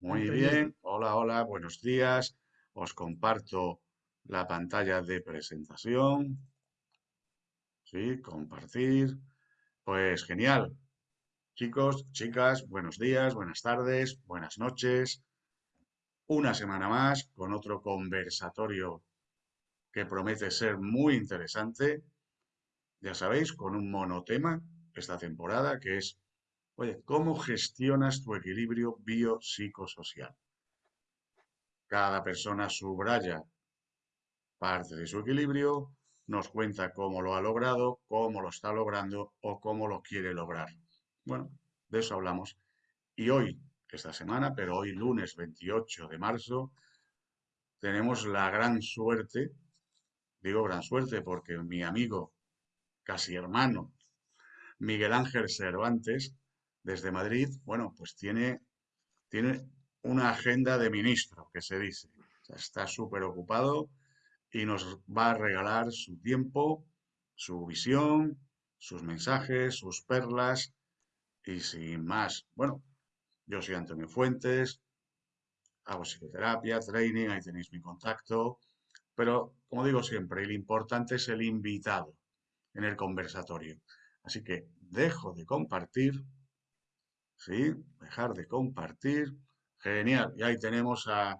Muy bien, hola, hola, buenos días. Os comparto la pantalla de presentación. Sí, compartir. Pues genial. Chicos, chicas, buenos días, buenas tardes, buenas noches. Una semana más con otro conversatorio que promete ser muy interesante. Ya sabéis, con un monotema esta temporada que es Oye, ¿cómo gestionas tu equilibrio biopsicosocial? Cada persona subraya parte de su equilibrio, nos cuenta cómo lo ha logrado, cómo lo está logrando o cómo lo quiere lograr. Bueno, de eso hablamos. Y hoy, esta semana, pero hoy lunes 28 de marzo, tenemos la gran suerte, digo gran suerte porque mi amigo, casi hermano, Miguel Ángel Cervantes, desde Madrid, bueno, pues tiene, tiene una agenda de ministro, que se dice. está súper ocupado y nos va a regalar su tiempo, su visión, sus mensajes, sus perlas y sin más. Bueno, yo soy Antonio Fuentes, hago psicoterapia, training, ahí tenéis mi contacto, pero como digo siempre, el importante es el invitado en el conversatorio. Así que dejo de compartir ¿sí? Dejar de compartir. Genial. Y ahí tenemos a,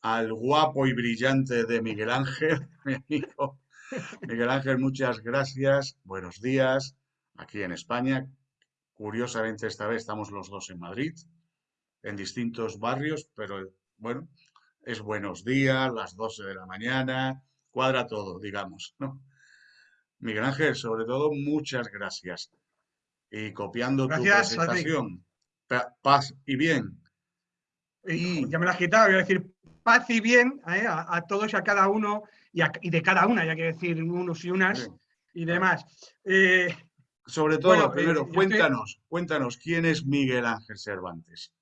al guapo y brillante de Miguel Ángel, mi amigo. Miguel Ángel, muchas gracias. Buenos días. Aquí en España. Curiosamente, esta vez estamos los dos en Madrid, en distintos barrios, pero bueno, es buenos días, las 12 de la mañana, cuadra todo, digamos, ¿no? Miguel Ángel, sobre todo, muchas gracias y copiando tu presentación. Paz y bien. Y, ya me la has quitado, voy a decir paz y bien ¿eh? a, todos y a cada uno y, de cada una, ya que decir unos y unas y demás. Eh, Sobre todo, eh, primero, cuéntanos, cuéntanos, ¿quién es Miguel Ángel Cervantes?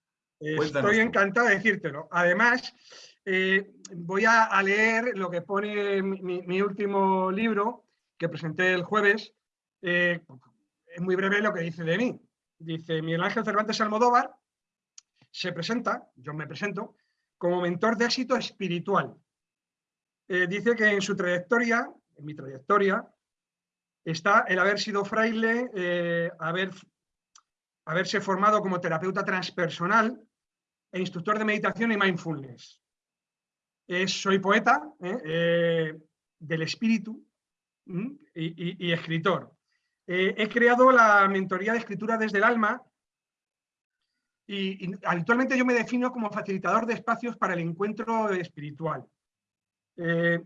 estoy encantado de decírtelo. Además, voy a, leer lo que pone mi, mi, último libro que presenté el jueves, es muy breve lo que dice de mí. Dice, Miguel Ángel Cervantes Almodóvar se presenta, yo me presento, como mentor de éxito espiritual. Eh, dice que en su trayectoria, en mi trayectoria, está el haber sido fraile, eh, haber, haberse formado como terapeuta transpersonal e instructor de meditación y mindfulness. soy poeta eh, del espíritu y escritor. Eh, he creado la mentoría de escritura desde el alma y, actualmente yo me defino como facilitador de espacios para el encuentro espiritual. Eh,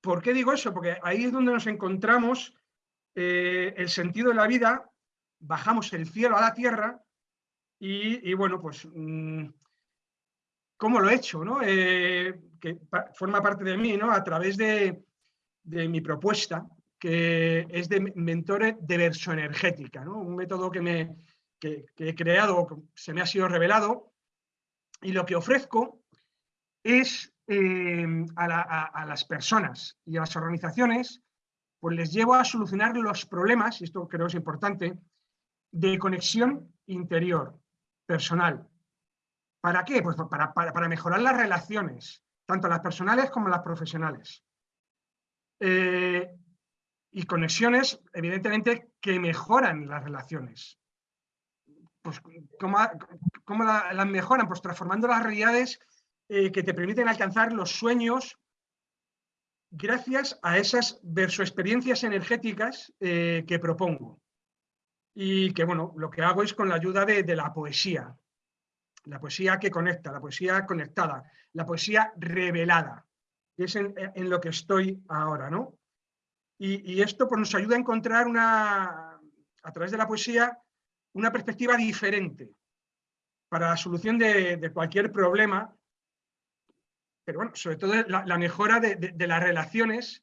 ¿Por qué digo eso? Porque ahí es donde nos encontramos eh, el sentido de la vida, bajamos el cielo a la tierra y, bueno, pues, mm, ¿cómo lo he hecho? que forma parte de mí, ¿no? A través de, de mi propuesta, que es de mentores de versoenergética, ¿no? un método que, me, he creado, se me ha sido revelado, y lo que ofrezco es eh, a, las personas y a las organizaciones, pues les llevo a solucionar los problemas, y esto creo es importante, de conexión interior, personal. ¿Para qué? Pues para, para mejorar las relaciones, tanto las personales como las profesionales. Eh, y conexiones, evidentemente, que mejoran las relaciones. Pues, ¿Cómo, cómo las mejoran? Pues transformando las realidades eh, que te permiten alcanzar los sueños gracias a esas versoexperiencias energéticas eh, que propongo. Y que, bueno, lo que hago es con la ayuda de, la poesía. La poesía que conecta, la poesía conectada, la poesía revelada. Es en lo que estoy ahora, ¿no? Y, esto pues, nos ayuda a encontrar una, a través de la poesía una perspectiva diferente para la solución de, cualquier problema, pero bueno, sobre todo la, mejora de, las relaciones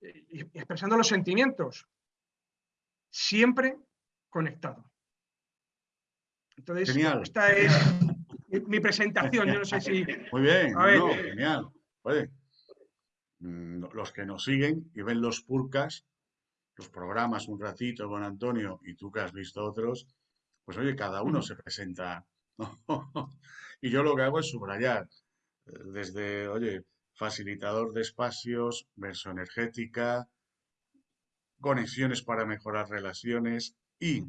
y, expresando los sentimientos, siempre conectado. Entonces, esta es mi presentación, yo no sé si... Muy bien, genial. Mm, los que nos siguen y ven los purcas, los programas un ratito con Antonio y tú que has visto otros, pues oye, cada uno se presenta y yo lo que hago es subrayar, eh, desde, oye, facilitador de espacios, verso energética, conexiones para mejorar relaciones y,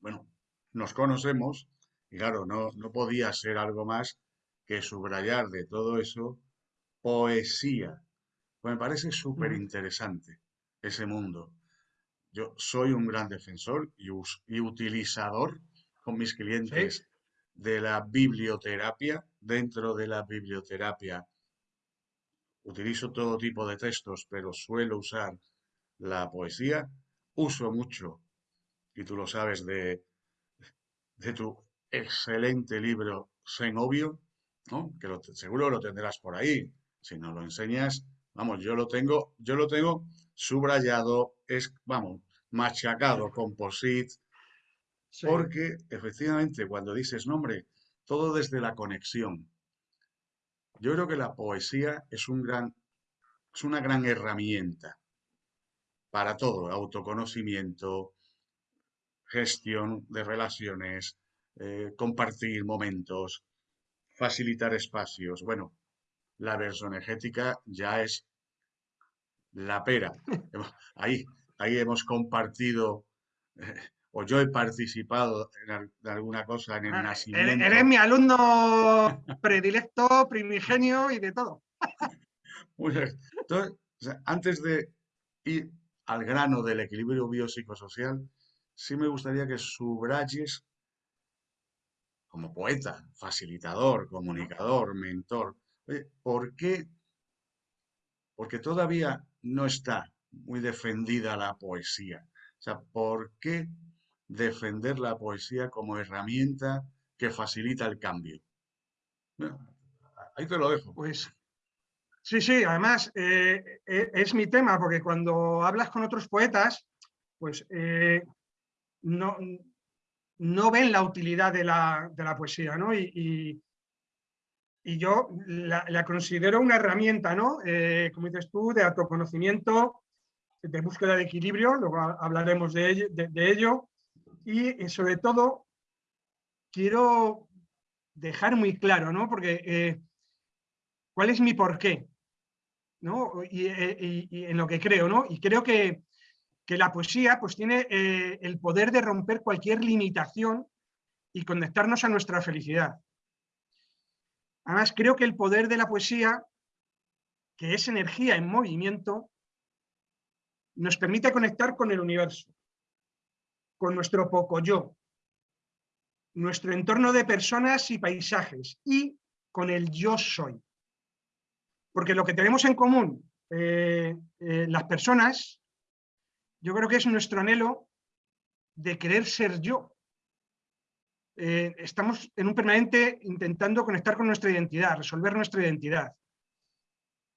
bueno, nos conocemos y claro, no, no podía ser algo más que subrayar de todo eso poesía. Pues me parece súper interesante ese mundo. Yo soy un gran defensor y, utilizador con mis clientes de la biblioterapia. Dentro de la biblioterapia utilizo todo tipo de textos, pero suelo usar la poesía. Uso mucho, y tú lo sabes, de, de tu excelente libro Zenobio, ¿no? que seguro lo tendrás por ahí. Si no lo enseñas, vamos, yo lo tengo, yo lo tengo subrayado, es, vamos, machacado, composite, porque efectivamente cuando dices nombre, todo desde la conexión. Yo creo que la poesía es un gran, es una gran herramienta para todo, autoconocimiento, gestión de relaciones, eh, compartir momentos, facilitar espacios. Bueno, la versoenergética ya es la pera. Ahí, ahí hemos compartido, eh, o yo he participado en, alguna cosa en el ah, nacimiento. Eres mi alumno predilecto, primigenio y de todo. Entonces, antes de ir al grano del equilibrio biopsicosocial, sí me gustaría que subrayes como poeta, facilitador, comunicador, mentor, ¿por qué? Porque todavía no está muy defendida la poesía. O sea, ¿por qué defender la poesía como herramienta que facilita el cambio? ahí te lo dejo. Pues sí, sí, además eh, eh, es mi tema, porque cuando hablas con otros poetas, pues eh, no, no ven la utilidad de la, poesía, ¿no? Y, yo la, considero una herramienta, ¿no? Eh, como dices tú, de autoconocimiento, de búsqueda de equilibrio, luego hablaremos de ello, y, sobre todo quiero dejar muy claro, ¿no? Porque eh, ¿cuál es mi porqué? ¿no? Eh, y, en lo que creo, ¿no? Y creo que que la poesía pues, tiene eh, el poder de romper cualquier limitación y conectarnos a nuestra felicidad. Además, creo que el poder de la poesía, que es energía en movimiento, nos permite conectar con el universo, con nuestro poco yo, nuestro entorno de personas y paisajes y con el yo soy. Porque lo que tenemos en común eh, eh, las personas yo creo que es nuestro anhelo de querer ser yo. Eh, estamos en un permanente intentando conectar con nuestra identidad, resolver nuestra identidad.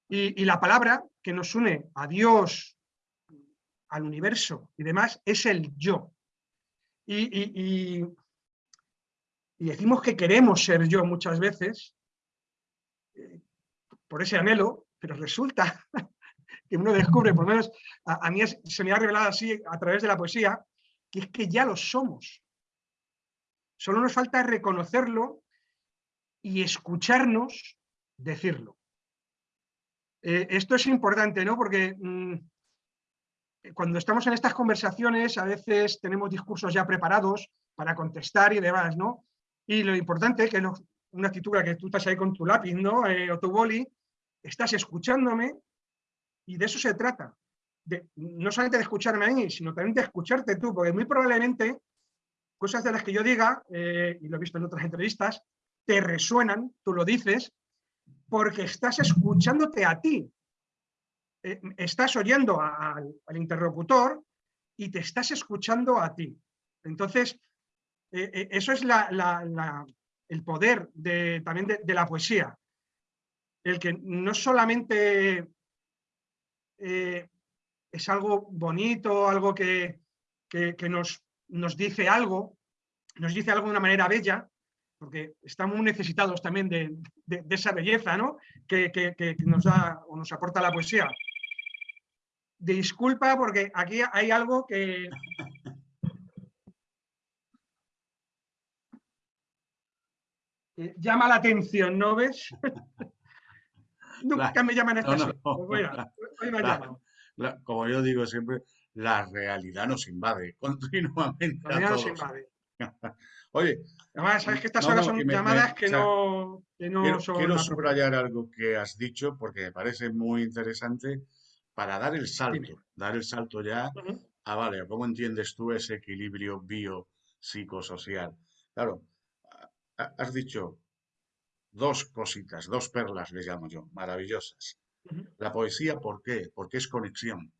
Y, la palabra que nos une a Dios, al universo y demás, es el yo. Y, y decimos que queremos ser yo muchas veces, eh, por ese anhelo, pero resulta que uno descubre, por lo menos a, mí se me ha revelado así a través de la poesía, que es que ya lo somos. Solo nos falta reconocerlo y escucharnos decirlo. Eh, esto es importante, ¿no? Porque mm, cuando estamos en estas conversaciones a veces tenemos discursos ya preparados para contestar y demás, ¿no? Y lo importante, que es una actitud que tú estás ahí con tu lápiz, ¿no? Eh, o tu boli, estás escuchándome y de eso se trata. No solamente de escucharme a mí, sino también de escucharte tú, porque muy probablemente cosas de las que yo diga, eh, y lo he visto en otras entrevistas, te resuenan, tú lo dices, porque estás escuchándote a ti. Eh, estás oyendo al interlocutor y te estás escuchando a ti. Entonces, eh, eso es el poder de, también de, la poesía. El que no solamente es algo bonito, algo que, nos, nos, dice algo, nos dice algo de una manera bella, porque estamos necesitados también de, esa belleza ¿no? que, que, nos da o nos aporta la poesía. Disculpa porque aquí hay algo que... llama la atención, ¿no ves? Nunca me llaman estas pues hoy me como yo digo siempre, la realidad nos invade continuamente. La realidad nos invade. Oye. Además, sabes que estas horas son llamadas que, no, quiero, son. Quiero subrayar algo que has dicho porque me parece muy interesante para dar el salto, dar el salto ya a, vale, ¿cómo entiendes tú ese equilibrio biopsicosocial? Claro, has dicho dos cositas, dos perlas le llamo yo, maravillosas. La poesía, ¿por qué? Porque es conexión.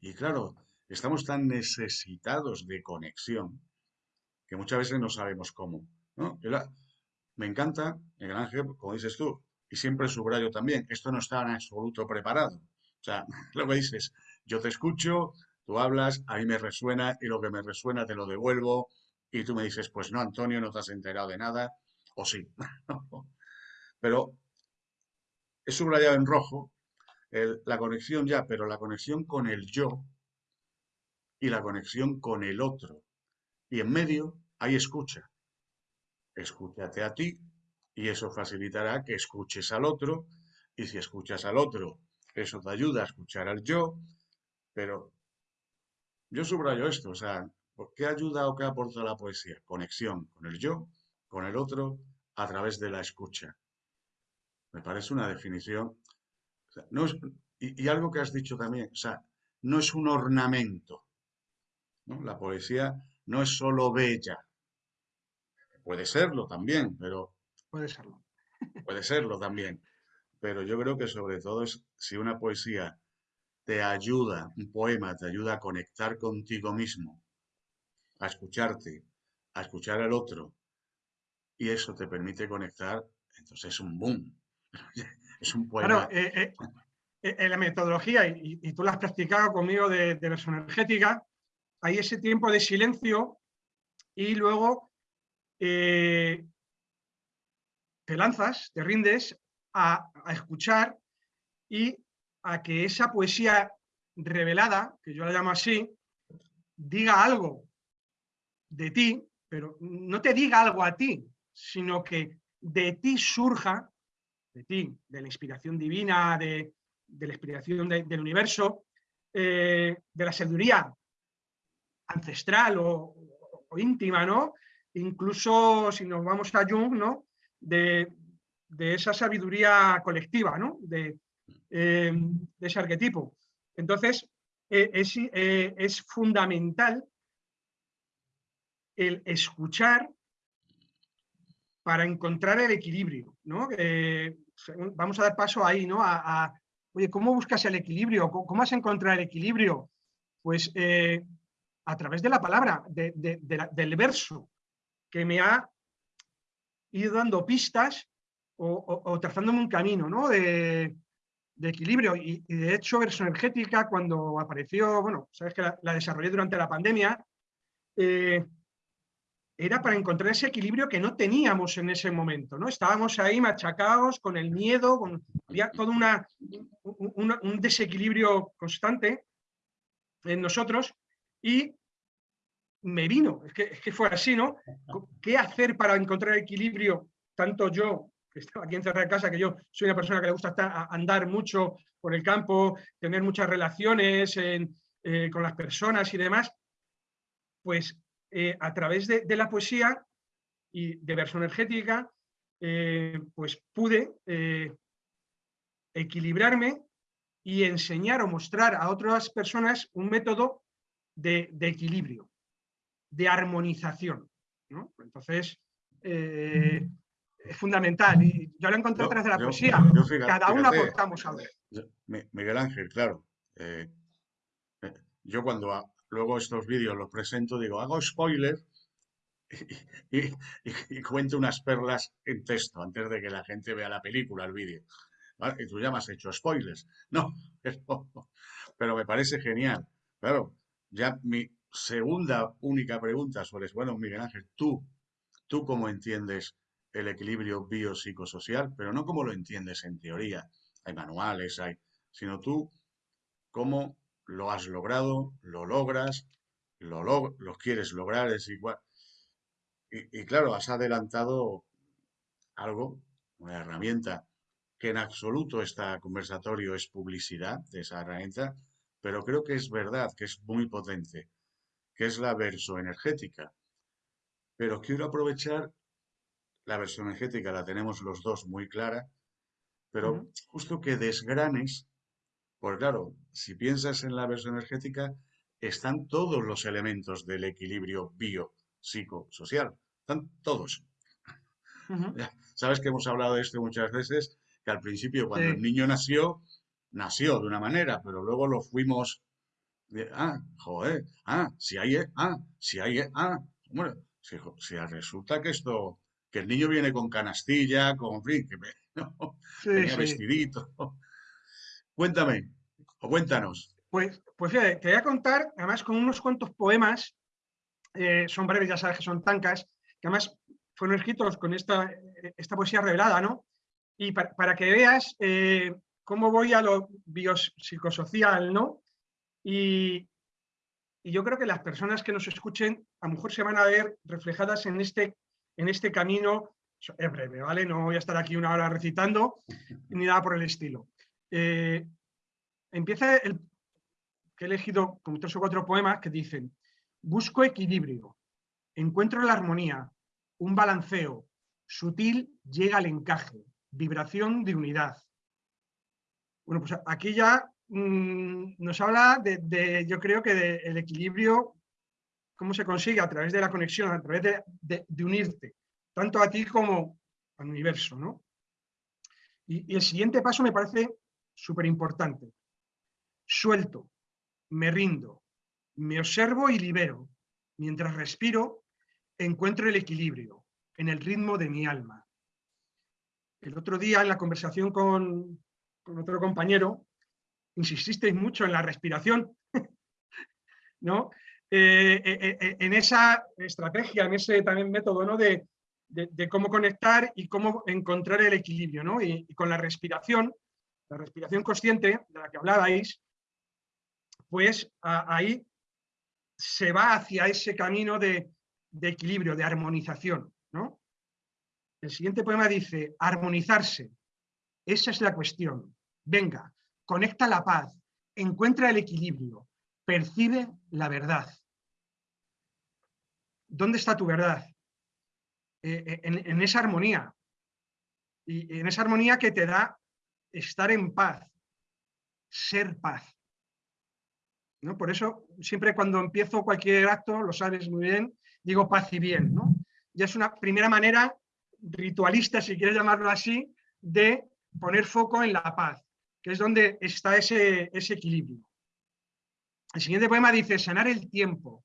Y, claro, estamos tan necesitados de conexión que muchas veces no sabemos cómo. ¿no? me encanta, Miguel Ángel, como dices tú, y siempre subrayo también, esto no está en absoluto preparado. O sea, lo que dices, yo te escucho, tú hablas, a mí me resuena y lo que me resuena te lo devuelvo y tú me dices, pues no, Antonio, no te has enterado de nada, o sí. Pero he subrayado en rojo la conexión ya, pero la conexión con el yo y la conexión con el otro. Y en medio hay escucha. Escúchate a ti y eso facilitará que escuches al otro. Y si escuchas al otro, eso te ayuda a escuchar al yo. Pero yo subrayo esto, o sea, ¿qué ayuda o qué aporta la poesía? Conexión con el yo, con el otro, a través de la escucha. Me parece una definición. No y, algo que has dicho también, o sea, no es un ornamento. La poesía no es solo bella. Puede serlo también, pero. Puede serlo. Puede serlo también. Pero yo creo que sobre todo es si una poesía te ayuda, un poema te ayuda a conectar contigo mismo, a escucharte, a escuchar al otro, y eso te permite conectar, entonces es un boom. Es un poema. Claro, eh, eh, eh, en la metodología, y, tú la has practicado conmigo de, de energética, hay ese tiempo de silencio y luego te lanzas, te rindes a, a, escuchar y a que esa poesía revelada, que yo la llamo así, diga algo de ti, pero no te diga algo a ti, sino que de ti surja, de ti, de la inspiración divina, de, la inspiración del universo, eh, de la sabiduría ancestral o, íntima, ¿no? Incluso si nos vamos a Jung, ¿no? De, esa sabiduría colectiva, ¿no? De, eh, ese arquetipo. Entonces, eh, es, es fundamental el escuchar para encontrar el equilibrio, ¿no? Vamos a dar paso ahí, ¿no? A, oye, ¿cómo buscas el equilibrio? ¿Cómo, has encontrado el equilibrio? Pues eh, a través de la palabra, del verso, que me ha ido dando pistas o, trazándome un camino, ¿no? De, equilibrio. Y, de hecho, verso energética, cuando apareció, bueno, sabes que la, desarrollé durante la pandemia, eh, era para encontrar ese equilibrio que no teníamos en ese momento, ¿no? Estábamos ahí machacados con el miedo, con, había todo una, un desequilibrio constante en nosotros y me vino, es que, es que, fue así, ¿no? ¿Qué hacer para encontrar equilibrio? Tanto yo, que estaba aquí encerrado en casa, que yo soy una persona que le gusta andar mucho por el campo, tener muchas relaciones eh, con las personas y demás, pues eh, a través de, la poesía y de verso energética, eh, pues pude eh, equilibrarme y enseñar o mostrar a otras personas un método de, equilibrio, de armonización. Entonces, es fundamental. Y yo lo encontré a través de la poesía. Cada uno aportamos algo. Miguel Ángel, claro. yo cuando luego estos vídeos los presento, digo, hago spoiler y, cuento unas perlas en texto antes de que la gente vea la película, el vídeo. Y tú ya me has hecho spoilers. No, pero, me parece genial. Claro, ya mi segunda única pregunta sobre, bueno, Miguel Ángel, tú, tú cómo entiendes el equilibrio biopsicosocial, pero no como lo entiendes en teoría. Hay manuales, hay, sino tú cómo lo has logrado, lo logras, lo, lo quieres lograr, es igual. y, claro, has adelantado algo, una herramienta, que en absoluto este conversatorio es publicidad de esa herramienta, pero creo que es verdad, que es muy potente, que es la versoenergética. Pero quiero aprovechar, la versoenergética la tenemos los dos muy clara, pero justo que desgranes, porque claro, si piensas en la versoenergética, están todos los elementos del equilibrio bio-psicosocial, están todos. Sabes que hemos hablado de esto muchas veces, que al principio cuando el niño nació, nació de una manera, pero luego lo fuimos, ah, joder, ah, si hay, ah, si hay, ah, bueno, si, resulta que esto, que el niño viene con canastilla, con, fin, que ¿no? vestidito. Cuéntame, o cuéntanos. Pues, pues fíjate, te voy a contar, además con unos cuantos poemas, eh, son breves, ya sabes que son tancas, que además fueron escritos con esta, esta poesía revelada, ¿no? Y para, que veas eh, cómo voy a lo biopsicosocial, ¿no? Y, yo creo que las personas que nos escuchen a lo mejor se van a ver reflejadas en este, en este camino. Es breve, ¿vale? No voy a estar aquí una hora recitando ni nada por el estilo. Eh, empieza el que he elegido como tres o cuatro poemas que dicen busco equilibrio, encuentro la armonía, un balanceo, sutil llega al encaje, vibración de unidad. Bueno, pues aquí ya mm, nos habla de, yo creo que del equilibrio, cómo se consigue a través de la conexión, a través de, unirte, tanto a ti como al universo, ¿no? Y el siguiente paso me parece súper importante. Suelto, me rindo, me observo y libero. Mientras respiro, encuentro el equilibrio en el ritmo de mi alma. El otro día en la conversación con, otro compañero, insististeis mucho en la respiración, ¿no? Eh, eh, eh, en esa estrategia, en ese también método ¿no? de, cómo conectar y cómo encontrar el equilibrio. ¿no? Y, con la respiración, la respiración consciente de la que hablabais, pues ahí se va hacia ese camino de, equilibrio, de armonización. ¿no? El siguiente poema dice, armonizarse. Esa es la cuestión. Venga, conecta la paz, encuentra el equilibrio, percibe la verdad. ¿Dónde está tu verdad? Eh, eh, en, esa armonía. Y en esa armonía que te da estar en paz, ser paz. ¿No? Por eso, siempre cuando empiezo cualquier acto, lo sabes muy bien, digo paz y bien. ¿no? Ya es una primera manera ritualista, si quieres llamarlo así, de poner foco en la paz, que es donde está ese, ese equilibrio. El siguiente poema dice, sanar el tiempo,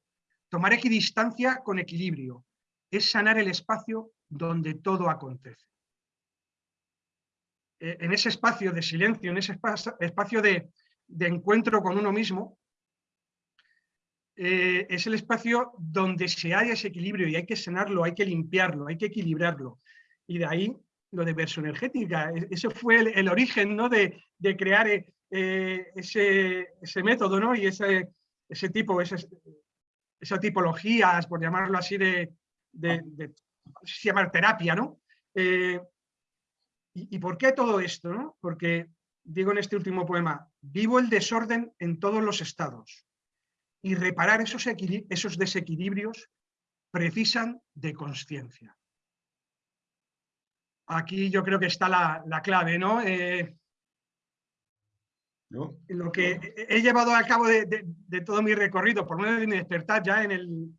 tomar equidistancia con equilibrio, es sanar el espacio donde todo acontece. E, en ese espacio de silencio, en ese espacio de, encuentro con uno mismo, eh, es el espacio donde se halla ese equilibrio y hay que sanarlo, hay que limpiarlo, hay que equilibrarlo. Y de ahí lo de energética. E-, ese fue el, origen ¿no? de, crear eh, eh, ese, método ¿no? y ese, ese tipo, esa tipologías, por llamarlo así, de, de, se llamar terapia. ¿no? Y, y, por qué todo esto? ¿no? Porque digo en este último poema, vivo el desorden en todos los estados y reparar esos, esos desequilibrios precisan de conciencia. Aquí yo creo que está la, clave, ¿no? Eh, lo que he llevado a cabo de, todo mi recorrido, por medio de mi despertar ya en el,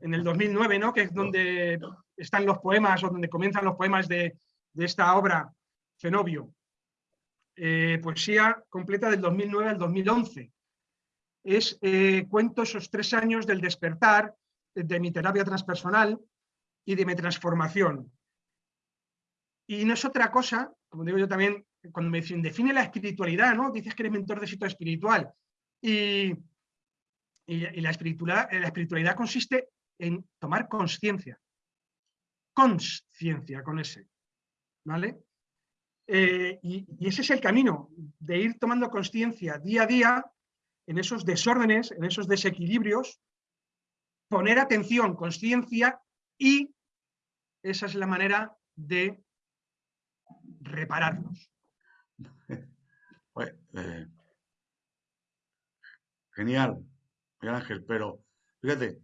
en el 2009, ¿no? que es donde están los poemas o donde comienzan los poemas de, esta obra, Cenobio. Eh, poesía completa del 2009 al 2011 es, eh, cuento esos tres años del despertar, de mi terapia transpersonal y de mi transformación. Y no es otra cosa, como digo yo también, cuando me dicen, define la espiritualidad, ¿no? Dices que eres mentor de éxito espiritual. Y, la, espiritualidad, la espiritualidad consiste en tomar conciencia. Conciencia con ese. ¿Vale? Eh, y, ese es el camino, de ir tomando conciencia día a día en esos desórdenes, en esos desequilibrios, poner atención, conciencia y esa es la manera de repararlos. Eh, genial, Miguel Ángel, pero fíjate,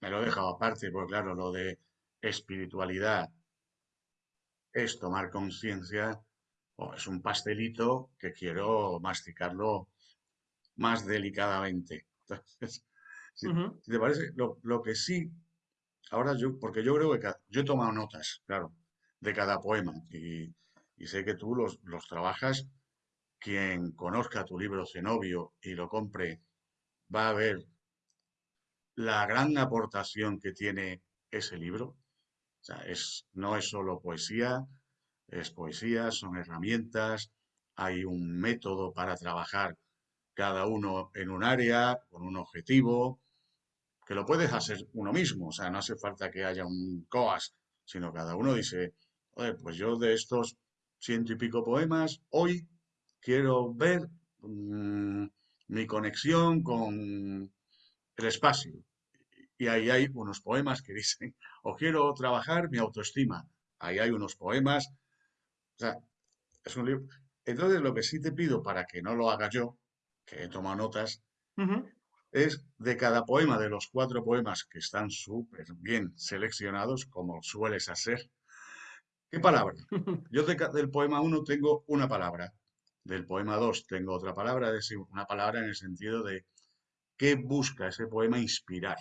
me lo he dejado aparte, porque claro, lo de espiritualidad es tomar conciencia, o es un pastelito que quiero masticarlo más delicadamente. Entonces, si, te parece, lo, lo, que sí, ahora yo, porque yo creo que yo he tomado notas, claro, de cada poema y, y sé que tú los, los trabajas. Quien conozca tu libro Cenobio y lo compre va a ver la gran aportación que tiene ese libro. O sea, es, no es solo poesía, es poesía, son herramientas, hay un método para trabajar cada uno en un área, con un objetivo, que lo puedes hacer uno mismo, o sea, no hace falta que haya un COAS, sino cada uno dice, pues yo de estos ciento y pico poemas, hoy quiero ver mm, mi conexión con el espacio. Y ahí hay unos poemas que dicen, o quiero trabajar mi autoestima. Ahí hay unos poemas. Sea, es un libro. Entonces, lo que sí te pido para que no lo haga yo, que he tomado notas, es de cada poema, de los cuatro poemas que están súper bien seleccionados, como sueles hacer, ¿Qué palabra? Yo del poema 1 tengo una palabra, del poema 2 tengo otra palabra, es decir, una palabra en el sentido de qué busca ese poema inspirar.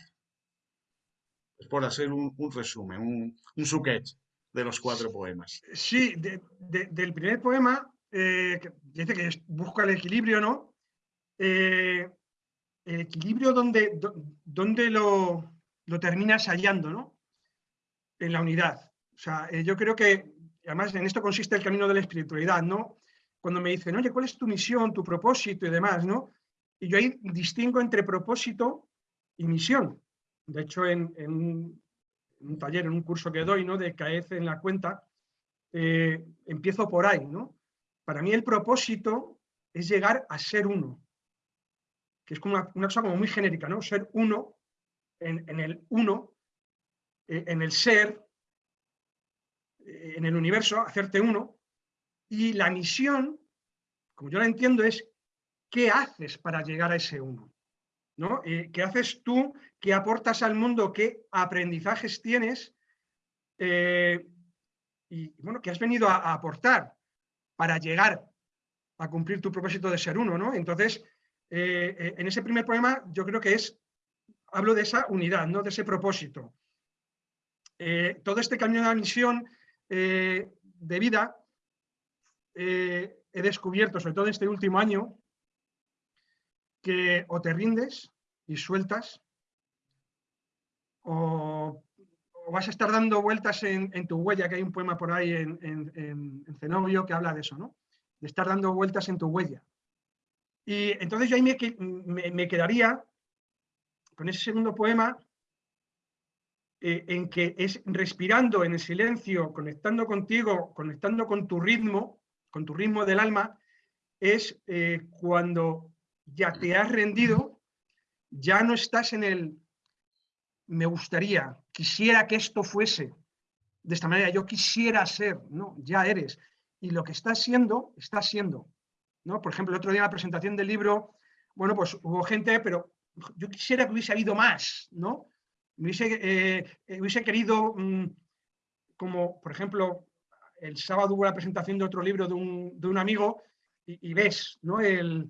Es por hacer un, resumen, un, un suquet de los cuatro poemas. Sí, del primer poema, eh, dice que busca el equilibrio, ¿no? Eh, el equilibrio donde, donde lo, lo terminas hallando, ¿no? En la unidad. O sea, eh, yo creo que, además en esto consiste el camino de la espiritualidad, ¿no? Cuando me dicen, oye, ¿cuál es tu misión, tu propósito y demás, ¿no? Y yo ahí distingo entre propósito y misión. De hecho, en, un taller, en un curso que doy, ¿no? De en la cuenta, eh, empiezo por ahí, ¿no? Para mí el propósito es llegar a ser uno, que es como una, cosa como muy genérica, ¿no? Ser uno en, el uno, eh, en el ser, en el universo, hacerte uno, y la misión, como yo la entiendo, es qué haces para llegar a ese uno. ¿No? Eh, ¿Qué haces tú? ¿Qué aportas al mundo? ¿Qué aprendizajes tienes? Eh, y bueno, ¿qué has venido a, aportar para llegar a cumplir tu propósito de ser uno? ¿no? Entonces, eh, en ese primer poema yo creo que es, hablo de esa unidad, ¿no? de ese propósito. todo este camino de la misión de vida he descubierto, sobre todo en este último año, que o te rindes y sueltas, o, vas a estar dando vueltas en, tu huella, que hay un poema por ahí en, en, Zenobio que habla de eso, ¿no? De estar dando vueltas en tu huella. Y entonces yo ahí me quedaría con ese segundo poema eh, en que es respirando en el silencio, conectando contigo, conectando con tu ritmo, con tu ritmo del alma, es eh, cuando ya te has rendido, ya no estás en el me gustaría, quisiera que esto fuese de esta manera, yo quisiera ser, no, ya eres. Y lo que estás siendo, estás siendo. ¿no? Por ejemplo, el otro día en la presentación del libro, bueno, pues hubo gente, pero yo quisiera que hubiese habido más, ¿no? Eh, hubiese, querido, mm, como por ejemplo, el sábado hubo la presentación de otro libro de un, amigo y, ves ¿no? el,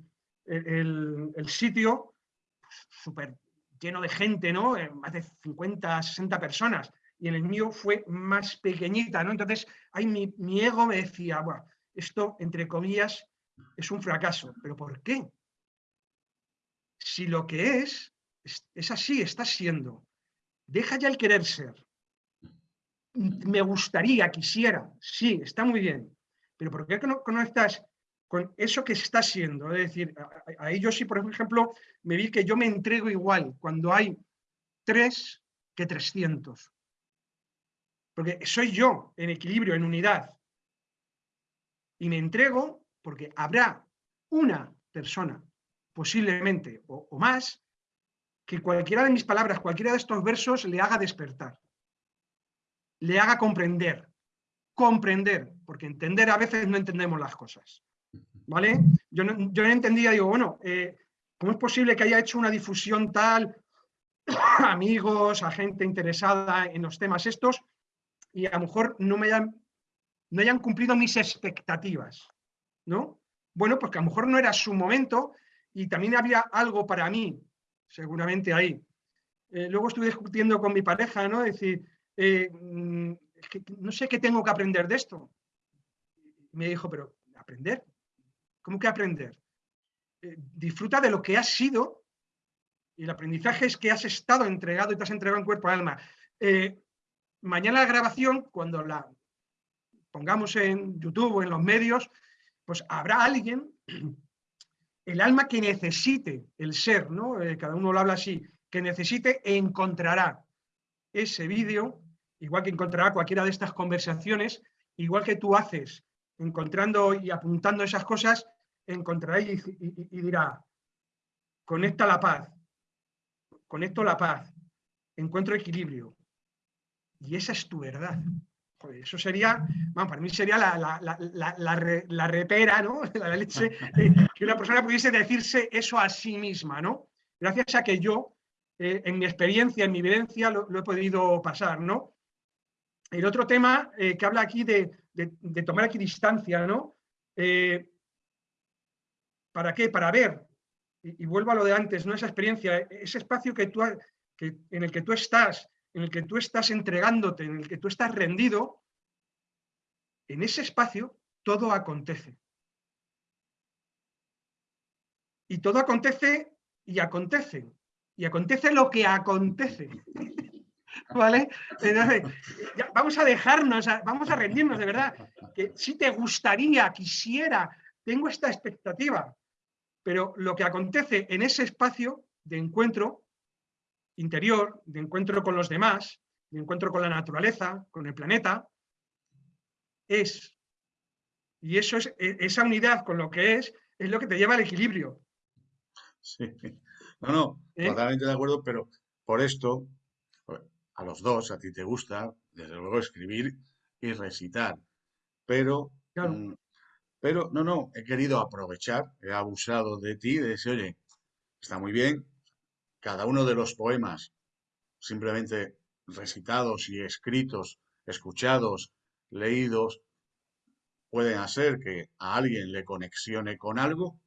sitio súper lleno de gente, ¿no? Eh, más de 50, 60 personas, y en el mío fue más pequeñita, ¿no? Entonces, ahí mi, ego me decía, bueno, esto, entre comillas, es un fracaso. ¿Pero por qué? Si lo que es, es así, está siendo. Deja ya el querer ser. Me gustaría, quisiera, sí, está muy bien, pero ¿por qué no conectas con eso que está siendo? Es decir, a, ellos sí, por ejemplo, me vi que yo me entrego igual cuando hay tres que trescientos. Porque soy yo en equilibrio, en unidad. Y me entrego porque habrá una persona, posiblemente, o más, que cualquiera de mis palabras, cualquiera de estos versos le haga despertar. le haga comprender. Comprender, porque entender a veces no entendemos las cosas. ¿Vale? Yo no, yo entendía, digo, bueno, eh, ¿cómo es posible que haya hecho una difusión tal amigos, a gente interesada en los temas estos y a lo mejor no me hayan, no hayan cumplido mis expectativas? ¿No? Bueno, porque a lo mejor no era su momento y también había algo para mí, seguramente ahí. Eh, luego estuve discutiendo con mi pareja, ¿no? Decir, eh, mm, no sé qué tengo que aprender de esto. Me dijo, pero ¿aprender? ¿Cómo que aprender? Eh, disfruta de lo que has sido y el aprendizaje es que has estado entregado y te has entregado en cuerpo y alma. mañana la grabación, cuando la pongamos en YouTube o en los medios, pues habrá alguien, el alma que necesite el ser, ¿no? cada uno lo habla así, que necesite encontrará ese vídeo, igual que encontrará cualquiera de estas conversaciones, igual que tú haces, encontrando y apuntando esas cosas, encontrará y, dirá, conecta la paz, conecto la paz, encuentro equilibrio. Y esa es tu verdad. eso sería, bueno, para mí sería la, la, repera, ¿no? La leche, que una persona pudiese decirse eso a sí misma, ¿no? Gracias a que yo eh, en mi experiencia, en mi evidencia, lo, he podido pasar, ¿no? El otro tema eh, que habla aquí de, tomar aquí distancia, ¿no? Eh, ¿Para qué? Para ver, y, vuelvo a lo de antes, ¿no? Esa experiencia, ese espacio que tú, que, en el que tú estás, en el que tú estás entregándote, en el que tú estás rendido, en ese espacio todo acontece. Y todo acontece y acontece y acontece lo que acontece. ¿Vale? Entonces, vamos a dejarnos, vamos a rendirnos de verdad. Que si te gustaría, quisiera, tengo esta expectativa, pero lo que acontece en ese espacio de encuentro interior, de encuentro con los demás, de encuentro con la naturaleza, con el planeta, es. Y eso es, e, esa unidad con lo que es, es lo que te lleva al equilibrio. Sí. No, no, ¿Eh? totalmente de acuerdo, pero por esto, a los dos, a ti te gusta, desde luego, escribir y recitar. Pero, mm, pero no, no, he querido aprovechar, he abusado de ti, de decir, oye, está muy bien, cada uno de los poemas, simplemente recitados y escritos, escuchados, leídos, pueden hacer que a alguien le conexione con algo,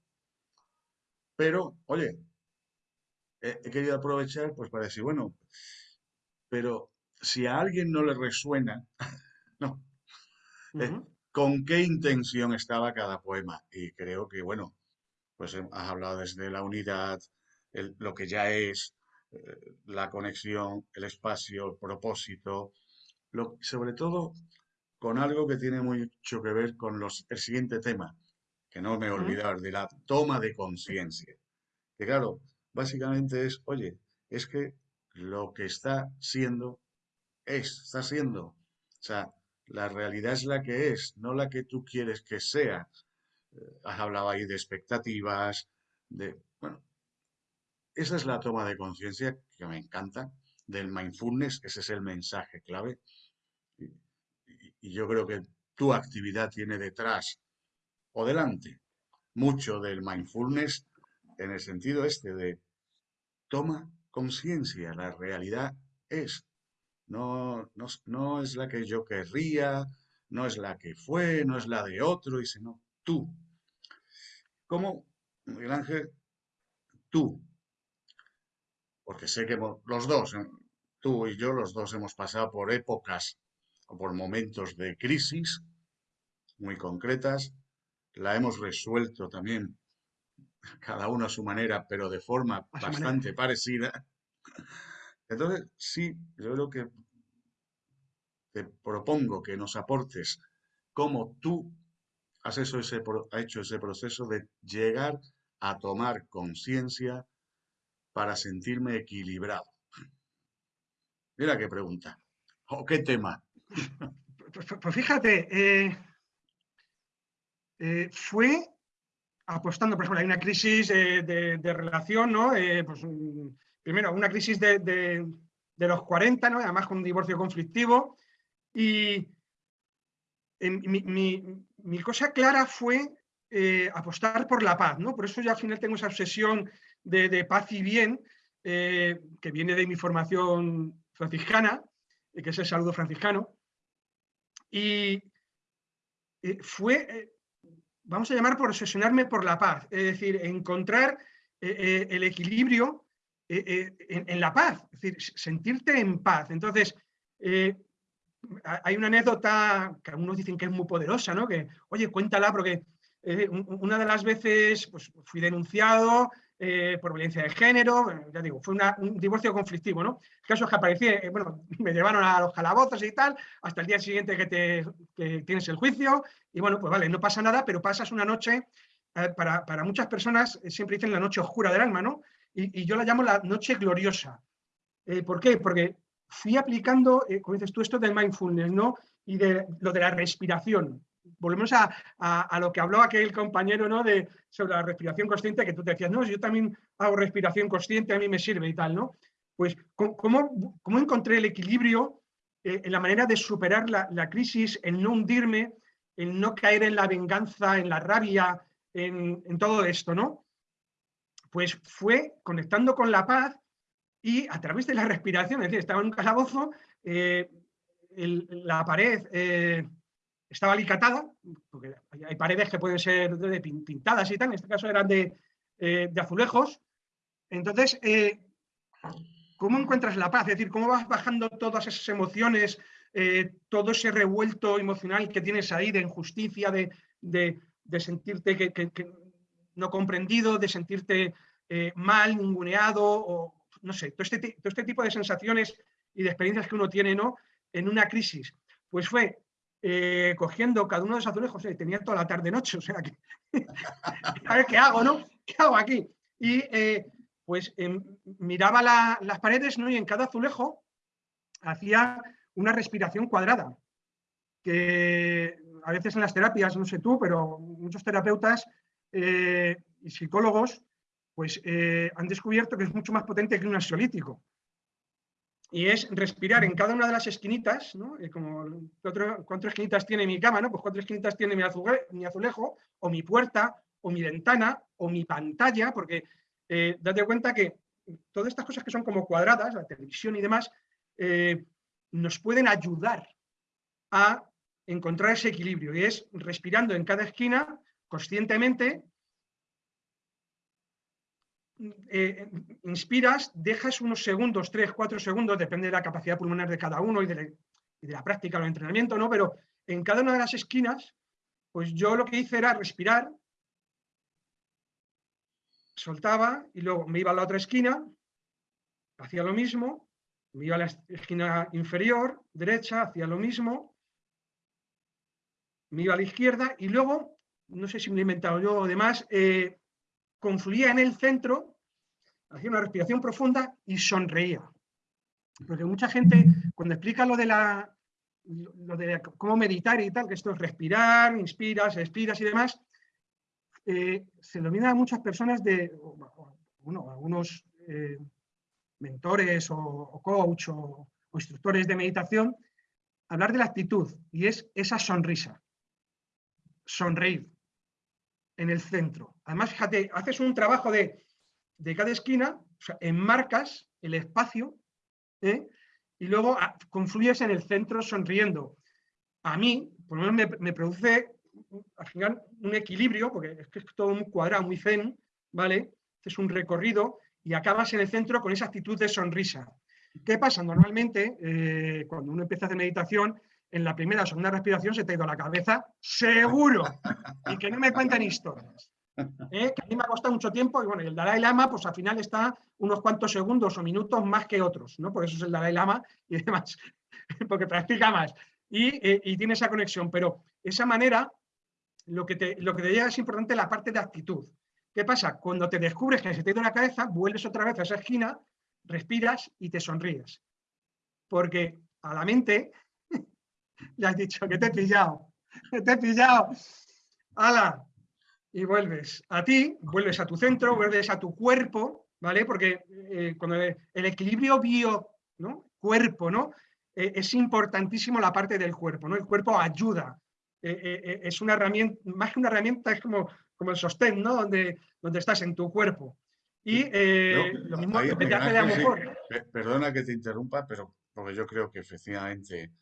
pero, oye, he, querido aprovechar pues para decir, bueno, pero si a alguien no le resuena, no, eh, ¿con qué intención estaba cada poema? Y creo que, bueno, pues has hablado desde la unidad, lo que ya es, eh, la conexión, el espacio, el propósito, lo, sobre todo con algo que tiene mucho que ver con los, el siguiente tema, que no me he olvidado, de la toma de conciencia. Que claro, básicamente es, oye, es que lo que está siendo es, está siendo. O sea, la realidad es la que es, no la que tú quieres que sea. Eh, has hablado ahí de expectativas, de, bueno, esa es la toma de conciencia que me encanta del mindfulness, ese es el mensaje clave. Y, y, yo creo que tu actividad tiene detrás o delante mucho del mindfulness en el sentido este de toma conciencia, la realidad es, no, no, es la que yo querría, no es la que fue, no es la de otro, dice, no, tú. ¿Cómo, Miguel Ángel? Tú. Porque sé que los dos, tú y yo, los dos hemos pasado por épocas o por momentos de crisis muy concretas, la hemos resuelto también cada uno a su manera, pero de forma bastante parecida. Entonces, sí, yo creo que te propongo que nos aportes cómo tú has hecho ese, hecho ese proceso de llegar a tomar conciencia para sentirme equilibrado. Mira qué pregunta. ¿O qué tema? Pues, pues fíjate, eh, eh, fue apostando, por ejemplo, hay una crisis de, relación, ¿no? Eh, pues, primero, una crisis de, los 40, ¿no? Además con un divorcio conflictivo. Y mi, cosa clara fue eh, apostar por la paz, ¿no? Por eso ya al final tengo esa obsesión de, paz y bien, eh, que viene de mi formación franciscana, que es el saludo franciscano. Y fue, vamos a llamar por obsesionarme por la paz, es decir, encontrar el equilibrio en, la paz, es decir, sentirte en paz. Entonces, hay una anécdota que algunos dicen que es muy poderosa, ¿no? Que, oye, cuéntala porque eh, una de las veces pues, fui denunciado eh, por violencia de género, ya digo, fue un divorcio conflictivo, ¿no? El caso es que aparecí, eh, bueno, me llevaron a los calabozos y tal, hasta el día siguiente que, te, tienes el juicio, y bueno, pues vale, no pasa nada, pero pasas una noche, para, para, muchas personas siempre dicen la noche oscura del alma, ¿no? Y, y yo la llamo la noche gloriosa. ¿Por qué? Porque fui aplicando, eh, como dices tú, esto del mindfulness, ¿no? Y de lo de la respiración. Volvemos a, a, lo que habló aquel compañero, ¿no? De, sobre la respiración consciente, que tú te decías, no, yo también hago respiración consciente, a mí me sirve y tal, ¿no? Pues, ¿cómo, cómo encontré el equilibrio eh, en la manera de superar la, la, crisis, en no hundirme, en no caer en la venganza, en la rabia, en, en todo esto, ¿no? Pues fue conectando con la paz y a través de la respiración, es decir, estaba en un calabozo, eh, la pared eh, estaba alicatada, porque hay paredes que pueden ser de, pintadas y tal, en este caso eran de, eh, de azulejos. Entonces, ¿cómo encuentras la paz? Es decir, ¿cómo vas bajando todas esas emociones, todo ese revuelto emocional que tienes ahí de injusticia, de, de, sentirte que, no comprendido, de sentirte mal, ninguneado o no sé, todo este, todo este tipo de sensaciones y de experiencias que uno tiene ¿no? en una crisis, pues fue eh, cogiendo cada uno de esos azulejos, tenía toda la tarde-noche, o sea, que, a ver qué hago, ¿no? ¿Qué hago aquí? Y eh, pues em, miraba las paredes ¿no? y en cada azulejo hacía una respiración cuadrada, que a veces en las terapias, no sé tú, pero muchos terapeutas eh, y psicólogos pues eh, han descubierto que es mucho más potente que un ansiolítico. Y es respirar en cada una de las esquinitas, ¿no? Eh, como cuatro, esquinitas tiene mi cama, ¿no? Pues cuatro esquinitas tiene mi, azulejo, o mi puerta, o mi ventana, o mi pantalla, porque eh, date cuenta que todas estas cosas que son como cuadradas, la televisión y demás, nos pueden ayudar a encontrar ese equilibrio. Y es respirando en cada esquina, conscientemente, eh, inspiras, dejas unos segundos, tres, cuatro segundos, depende de la capacidad pulmonar de cada uno y de, la, práctica o el entrenamiento, ¿no? Pero en cada una de las esquinas, pues yo lo que hice era respirar, soltaba y luego me iba a la otra esquina, hacía lo mismo, me iba a la esquina inferior, derecha, hacía lo mismo, me iba a la izquierda y luego, no sé si me he inventado yo o demás, eh, confluía en el centro, hacía una respiración profunda y sonreía. Porque mucha gente, cuando explica lo de la lo de cómo meditar y tal, que esto es respirar, inspiras, expiras y demás, eh, se domina a muchas personas de, bueno, algunos eh, mentores o, coach o, o, instructores de meditación, hablar de la actitud y es esa sonrisa, sonreír en el centro. Además, fíjate, haces un trabajo de, cada esquina, enmarcas el espacio ¿eh? y luego ah, confluyes en el centro sonriendo. A mí, por lo menos me, produce al final un equilibrio, porque es que es todo muy cuadrado, muy zen, ¿vale? Es un recorrido y acabas en el centro con esa actitud de sonrisa. ¿Qué pasa? Normalmente, eh, cuando uno empieza a hacer meditación, en la primera o segunda respiración se te ha ido la cabeza, seguro. Y que no me cuenten historias. ¿eh? Que a mí me ha costado mucho tiempo y bueno, el Dalai Lama pues al final está unos cuantos segundos o minutos más que otros, ¿no? Por eso es el Dalai Lama y demás, porque practica más. Eh, y, tiene esa conexión, pero esa manera, lo que, te, lo que te llega es importante la parte de actitud. ¿Qué pasa? Cuando te descubres que se te ha ido la cabeza, vuelves otra vez a esa esquina, respiras y te sonríes. Porque a la mente ya has dicho que te he pillado, que te he pillado. ¡Hala! Y vuelves a ti, vuelves a tu centro, vuelves a tu cuerpo, ¿vale? Porque eh, cuando el equilibrio bio, ¿no? Cuerpo, ¿no? eh, es importantísimo la parte del cuerpo, ¿no? El cuerpo ayuda, es una herramienta, más que una herramienta, es como, como el sostén, ¿no? Donde, donde estás en tu cuerpo. Y lo mismo ahí, que te hace mejor. Perdona que te interrumpa, pero porque yo creo que efectivamente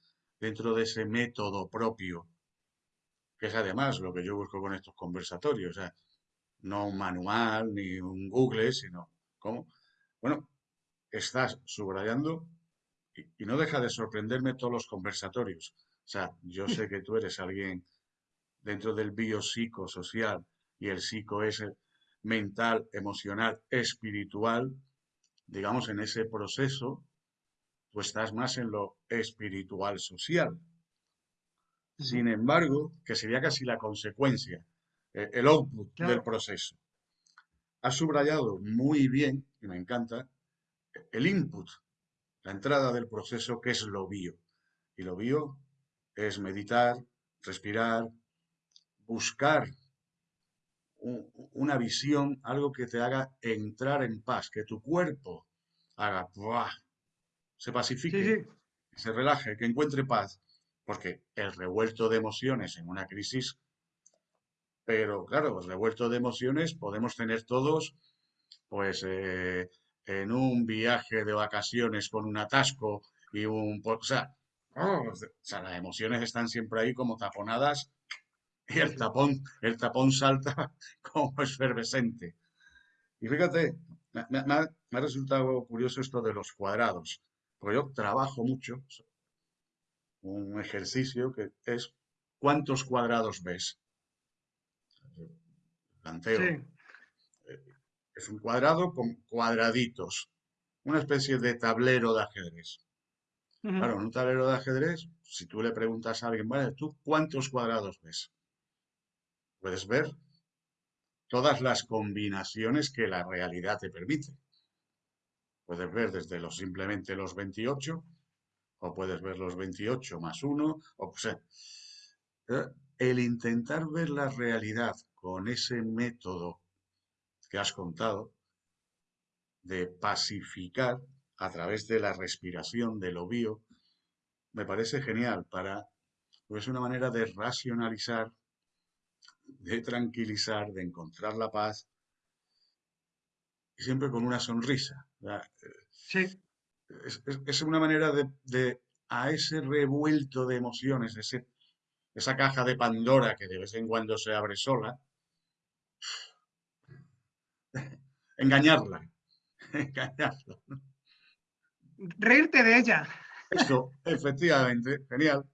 dentro de ese método propio, que es además lo que yo busco con estos conversatorios, o sea, no un manual ni un Google, sino cómo, bueno, estás subrayando y, no deja de sorprenderme todos los conversatorios. O sea, yo sé que tú eres alguien dentro del biopsicosocial y el psico es mental, emocional, espiritual, digamos, en ese proceso, tú estás más en lo espiritual social. Sin embargo, que sería casi la consecuencia, eh, el output del proceso. Has subrayado muy bien, y me encanta, el input, la entrada del proceso, que es lo bio. Y lo bio es meditar, respirar, buscar una visión, algo que te haga entrar en paz, que tu cuerpo haga, se pacifique, se relaje, que encuentre paz. Porque el revuelto de emociones en una crisis, pero claro, el revuelto de emociones podemos tener todos, pues, eh, en un viaje de vacaciones con un atasco y un... O sea, o sea, las emociones están siempre ahí como taponadas y el tapón, el tapón salta como efervescente. Y fíjate, me, ha, resultado curioso esto de los cuadrados, porque yo trabajo mucho, un ejercicio que es ¿cuántos cuadrados ves? Planteo. Eh, es un cuadrado con cuadraditos, una especie de tablero de ajedrez. Claro, en un tablero de ajedrez, si tú le preguntas a alguien, vale, ¿tú cuántos cuadrados ves? Puedes ver todas las combinaciones que la realidad te permite. Puedes ver desde los simplemente los 28, o puedes ver los 28 más 1, o sea, eh, el intentar ver la realidad con ese método que has contado, de pacificar a través de la respiración, del obvio, me parece genial para, pues es una manera de racionalizar de tranquilizar, de encontrar la paz, y siempre con una sonrisa. Sí. Es, una manera de, a ese revuelto de emociones, ese, esa caja de Pandora que de vez en cuando se abre sola, engañarla, engañarla. Reírte de ella. Eso, efectivamente, genial.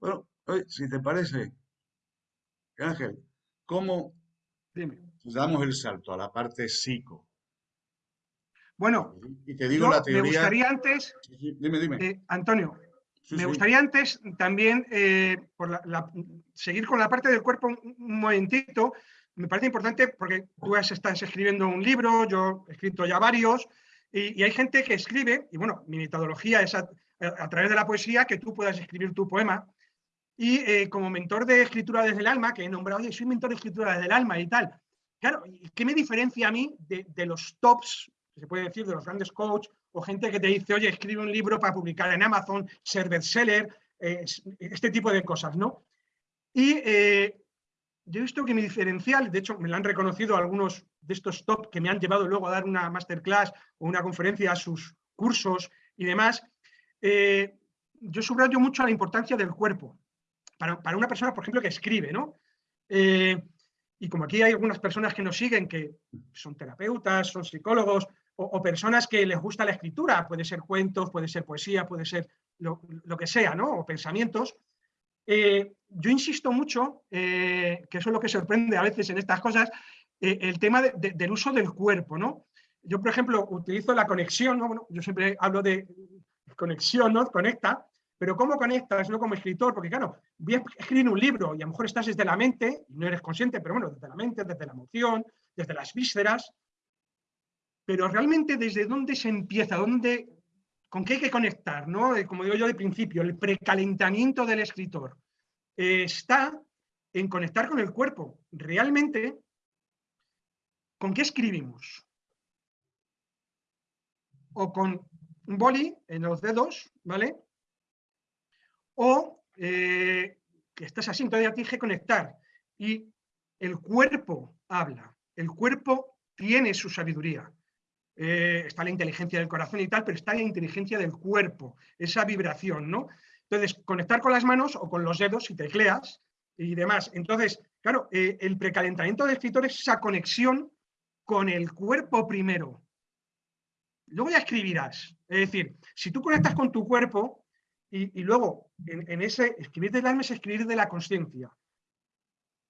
Bueno, si te parece, Ángel, ¿cómo damos el salto a la parte psico? Bueno, y te digo la teoría. Me gustaría antes, dime, dime. Eh, Antonio, me gustaría antes también eh, por seguir con la parte del cuerpo un, momentito. Me parece importante porque tú estás escribiendo un libro, yo he escrito ya varios, y, hay gente que escribe, y bueno, mi metodología es a, a, través de la poesía que tú puedas escribir tu poema, y eh, como mentor de escritura desde el alma, que he nombrado, oye, soy mentor de escritura desde el alma y tal. Claro, ¿qué me diferencia a mí de, los tops, se puede decir, de los grandes coaches, o gente que te dice, oye, escribe un libro para publicar en Amazon, ser bestseller, eh, este tipo de cosas, ¿no? Y eh, yo he visto que mi diferencial, de hecho me lo han reconocido algunos de estos top que me han llevado luego a dar una masterclass o una conferencia a sus cursos y demás, yo subrayo mucho la importancia del cuerpo para, una persona, por ejemplo, que escribe, ¿no? Eh, y como aquí hay algunas personas que nos siguen que son terapeutas, son psicólogos o, personas que les gusta la escritura, puede ser cuentos, puede ser poesía, puede ser lo, que sea, ¿no? O pensamientos. Eh, yo insisto mucho, eh, que eso es lo que sorprende a veces en estas cosas, el tema del uso del cuerpo, ¿no? Yo, por ejemplo, utilizo la conexión, ¿no? Bueno, yo siempre hablo de conexión, ¿no? Conecta, pero ¿cómo conectas no como escritor? Porque claro, voy a escribir un libro y a lo mejor estás desde la mente, no eres consciente, pero bueno, desde la mente, desde la emoción, desde las vísceras, pero realmente desde dónde se empieza, dónde, con qué hay que conectar, ¿no? Eh, como digo yo de principio, el precalentamiento del escritor eh, está en conectar con el cuerpo. Realmente, ¿con qué escribimos? O con un boli en los dedos, ¿vale? O eh, que estás así, entonces ya tienes que conectar. Y el cuerpo habla, el cuerpo tiene su sabiduría. Eh, está la inteligencia del corazón y tal, pero está la inteligencia del cuerpo, esa vibración, ¿no? Entonces, conectar con las manos o con los dedos si tecleas y demás. Entonces, claro, eh, el precalentamiento del escritor es esa conexión con el cuerpo primero. Luego ya escribirás. Es decir, si tú conectas con tu cuerpo y, luego en, ese escribir del alma es escribir de la conciencia.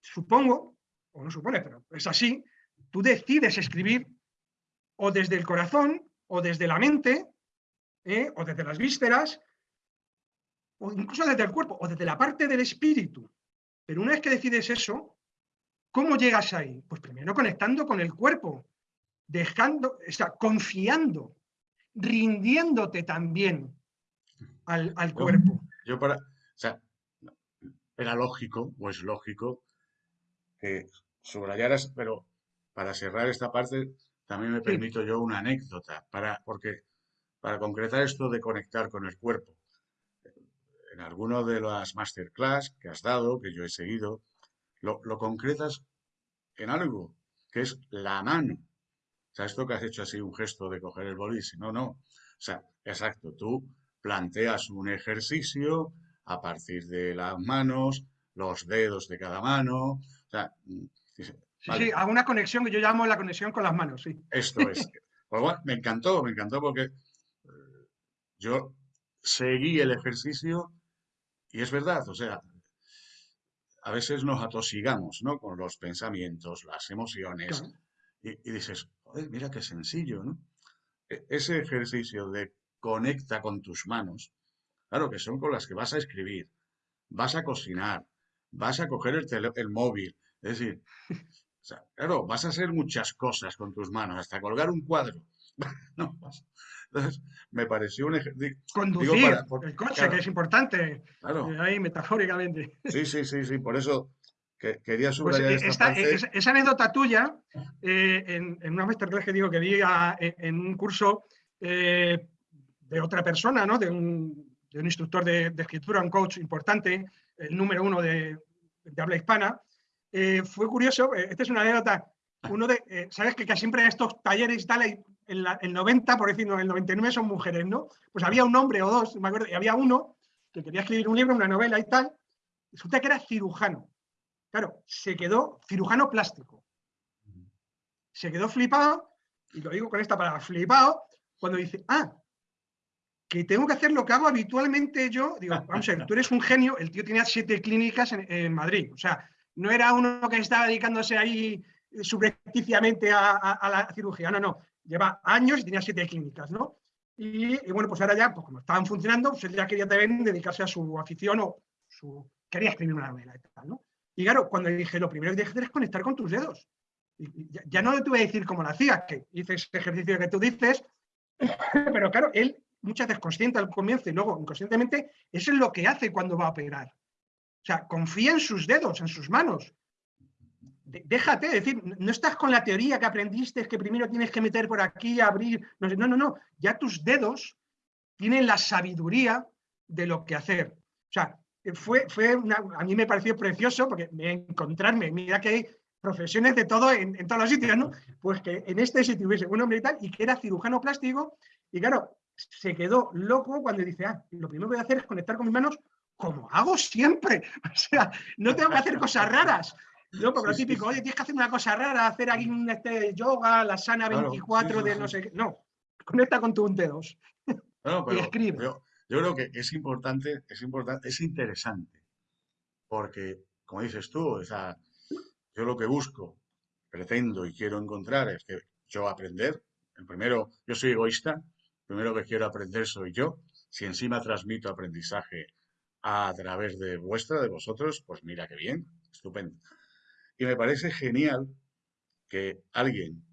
Supongo, o no supone, pero es así, tú decides escribir o desde el corazón, o desde la mente, ¿eh? o desde las vísceras, o incluso desde el cuerpo, o desde la parte del espíritu. Pero una vez que decides eso, ¿cómo llegas ahí? Pues primero conectando con el cuerpo, dejando, o sea, confiando, rindiéndote también al, cuerpo. Yo para, o sea, era lógico, o es lógico, que subrayaras, pero para cerrar esta parte, también me permito yo una anécdota, para, porque para concretar esto de conectar con el cuerpo. En alguno de las masterclass que has dado, que yo he seguido, lo, concretas en algo, que es la mano. O sea, esto que has hecho así, un gesto de coger el bolis, no, no. O sea, exacto, tú planteas un ejercicio a partir de las manos, los dedos de cada mano. O sea, Sí, hago una conexión que yo llamo la conexión con las manos, sí. Esto es. Pues bueno, me encantó, me encantó porque eh, yo seguí el ejercicio y es verdad, o sea, a veces nos atosigamos, ¿no? Con los pensamientos, las emociones y, dices, joder, mira qué sencillo, ¿no? E, ese ejercicio de conecta con tus manos, claro que son con las que vas a escribir, vas a cocinar, vas a coger el, el móvil, es decir, claro, vas a hacer muchas cosas con tus manos, hasta colgar un cuadro. entonces, me pareció un ejercicio. Conducir el coche, que es importante. Claro. Eh, ahí, metafóricamente. Sí, sí, sí, sí. Por eso que, quería pues, subrayar eh, esta, Esa anécdota tuya, eh, en, en, una masterclass que digo que di en un curso de otra persona, ¿no? De un, de un instructor de, de, escritura, un coach importante, el número uno de, de habla hispana, eh, fue curioso, eh, esta es una anécdota, uno de, eh, sabes que, siempre en estos talleres y tal, el, 90, por decirlo, el 99 son mujeres, ¿no? Pues había un hombre o dos, me acuerdo, y había uno que quería escribir un libro, una novela y tal, resulta que era cirujano. Claro, se quedó cirujano plástico. Se quedó flipado, y lo digo con esta palabra, flipado, cuando dice, ah, que tengo que hacer lo que hago habitualmente yo, digo, vamos a ver, tú eres un genio, el tío tenía siete clínicas en, en Madrid, o sea, no era uno que estaba dedicándose ahí subrepticiamente a, la cirugía, no, no, lleva años y tenía siete clínicas, ¿no? Y, bueno, pues ahora ya, pues como estaban funcionando, pues él ya quería también dedicarse a su afición o su, quería escribir una novela y tal, ¿no? Y claro, cuando dije, lo primero que tienes que hacer es conectar con tus dedos. Y ya, no le tuve a decir cómo lo hacía, que hice ese ejercicio que tú dices, pero claro, él muchas veces consciente al comienzo y luego inconscientemente, eso es lo que hace cuando va a operar. O sea, confía en sus dedos, en sus manos. Déjate, decir, no estás con la teoría que aprendiste, que primero tienes que meter por aquí, abrir. No, no, no, Ya tus dedos tienen la sabiduría de lo que hacer. O sea, fue, fue a mí me pareció precioso porque encontrarme, mira que hay profesiones de todo en, todos los sitios, ¿no? Pues que en este sitio hubiese un hombre y tal, y que era cirujano plástico, y claro, se quedó loco cuando dice, ah, lo primero que voy a hacer es conectar con mis manos como hago siempre. O sea, no tengo que hacer cosas raras. No, porque lo típico, oye, tienes que hacer una cosa rara, hacer aquí un este yoga, la sana 24 de no sé qué. No, conecta con tus dedos. y escribe. Yo, creo que es importante, es importante, es interesante. Porque, como dices tú, o sea, yo lo que busco, pretendo y quiero encontrar es que yo aprender. El primero, yo soy egoísta, el primero que quiero aprender soy yo. Si encima transmito aprendizaje a través de vuestra, de vosotros, pues mira qué bien, estupendo. Y me parece genial que alguien,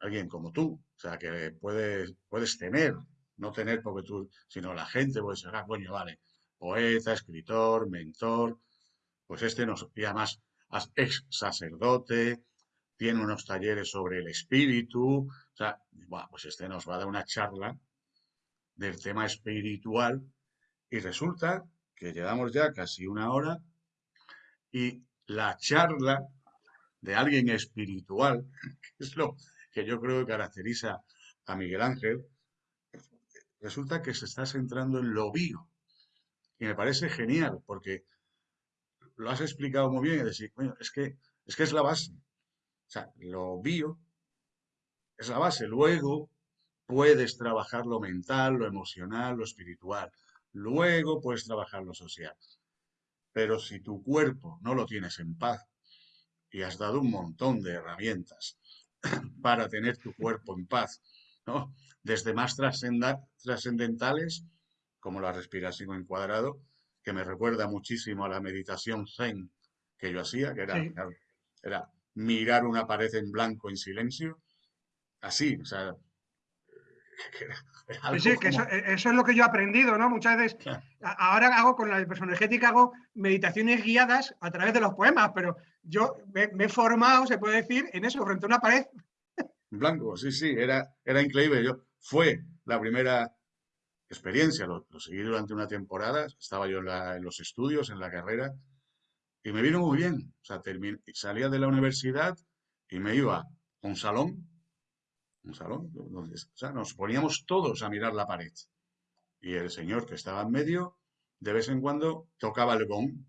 alguien como tú, o sea, que puedes, puedes tener, no tener porque tú, sino la gente puede ser, ah, coño, vale, poeta, escritor, mentor, pues este nos, y además ex sacerdote, tiene unos talleres sobre el espíritu, o sea, pues este nos va a dar una charla del tema espiritual y resulta que llevamos ya casi una hora y la charla de alguien espiritual, que es lo que yo creo que caracteriza a Miguel Ángel, resulta que se está centrando en lo bio. Y me parece genial, porque lo has explicado muy bien, es decir, es que, es que es la base. O sea, lo bio es la base. Luego puedes trabajar lo mental, lo emocional, lo espiritual. Luego puedes trabajar lo social. Pero si tu cuerpo no lo tienes en paz y has dado un montón de herramientas para tener tu cuerpo en paz, ¿no? Desde más trascendentales, como la respiración en cuadrado, que me recuerda muchísimo a la meditación zen que yo hacía, que era, era mirar una pared en blanco en silencio, así, o sea, Sí, que e, eso, es lo que yo he aprendido, ¿no? Muchas veces, ahora hago con la personologética, hago meditaciones guiadas a través de los poemas, pero yo me, he formado, se puede decir, en eso, frente a una pared. Blanco, sí, sí, era, era increíble. Yo, fue la primera experiencia, lo, seguí durante una temporada, estaba yo en, los estudios, en la carrera, y me vino muy bien. O sea, salía de la universidad y me iba a un salón un salón, donde, o sea, nos poníamos todos a mirar la pared. Y el señor que estaba en medio, de vez en cuando, tocaba el gong.